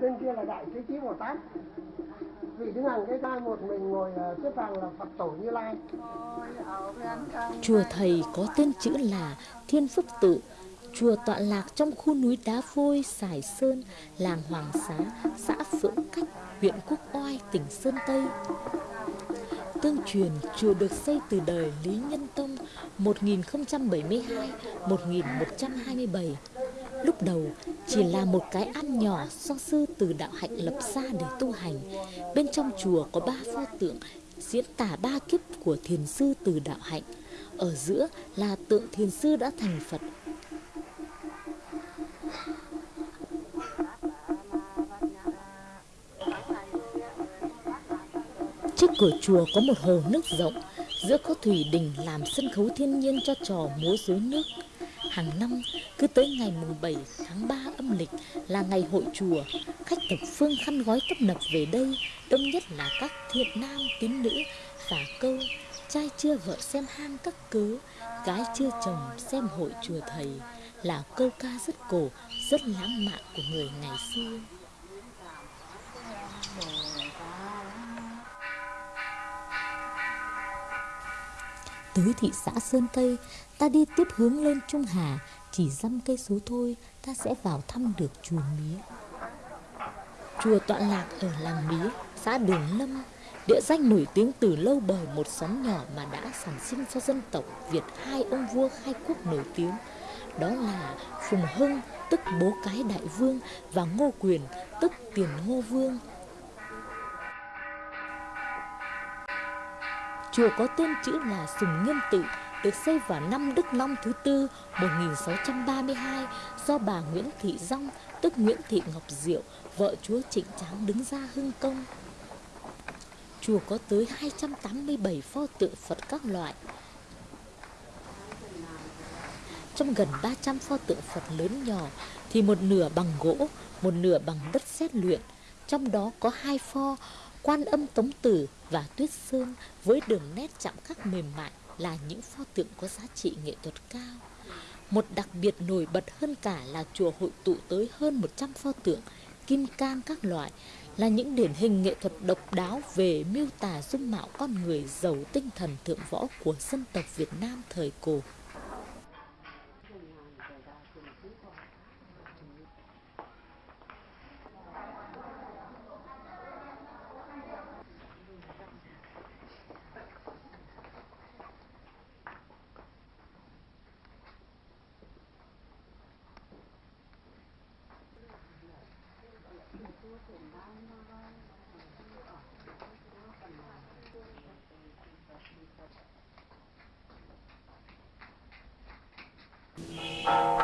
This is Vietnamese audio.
bên kia là đại thế chí bồ tát vị đứng hàng cái tay một mình ngồi ờ, xếp hàng là phật tổ như lai Chùa thầy có tên chữ là Thiên Phước Tự, chùa tọa lạc trong khu núi đá vôi Sài Sơn, làng Hoàng Xá, xã Phượng Cách, huyện Quốc Oai, tỉnh Sơn Tây. Tương truyền, chùa được xây từ đời Lý Nhân Tông 1072-1127. Lúc đầu chỉ là một cái ăn nhỏ do sư từ đạo hạnh lập ra để tu hành. Bên trong chùa có ba pho tượng diễn tả ba kiếp của thiền sư từ đạo hạnh. Ở giữa là tượng thiền sư đã thành Phật. Trước cửa chùa có một hồ nước rộng, giữa có thủy đình làm sân khấu thiên nhiên cho trò múa rối nước. Hàng năm, cứ tới ngày mùng 7 tháng 3 âm lịch là ngày hội chùa, khách thập phương khăn gói tấp nập về đây, đông nhất là các thiện nam tín nữ và câu trai chưa vợ xem hang các cớ, gái chưa chồng xem hội chùa thầy là câu ca rất cổ, rất lãng mạn của người ngày xưa. Tới thị xã Sơn Tây, ta đi tiếp hướng lên Trung Hà, chỉ dăm cây số thôi, ta sẽ vào thăm được chùa Mía. Chùa tọa lạc ở làng Mía, xã Đường Lâm, địa danh nổi tiếng từ lâu bởi một xóm nhỏ mà đã sản sinh cho dân tộc Việt hai ông vua khai quốc nổi tiếng. Đó là Phùng Hưng, tức bố cái đại vương, và Ngô Quyền, tức tiền ngô vương. Chùa có tên chữ là Sùng Nghiêm Tự, được xây vào năm Đức Long thứ tư 1632 do bà Nguyễn Thị Dông, tức Nguyễn Thị Ngọc Diệu, vợ chúa Trịnh Tráng đứng ra hưng công. Chùa có tới 287 pho tượng Phật các loại. Trong gần 300 pho tượng Phật lớn nhỏ thì một nửa bằng gỗ, một nửa bằng đất sét luyện. Trong đó có hai pho Quan âm Tống Tử và Tuyết Sơn với đường nét chạm khắc mềm mại là những pho tượng có giá trị nghệ thuật cao. Một đặc biệt nổi bật hơn cả là chùa hội tụ tới hơn 100 pho tượng, kim cang các loại, là những điển hình nghệ thuật độc đáo về miêu tả dung mạo con người giàu tinh thần thượng võ của dân tộc Việt Nam thời cổ. 多简单吗？啊，多简单！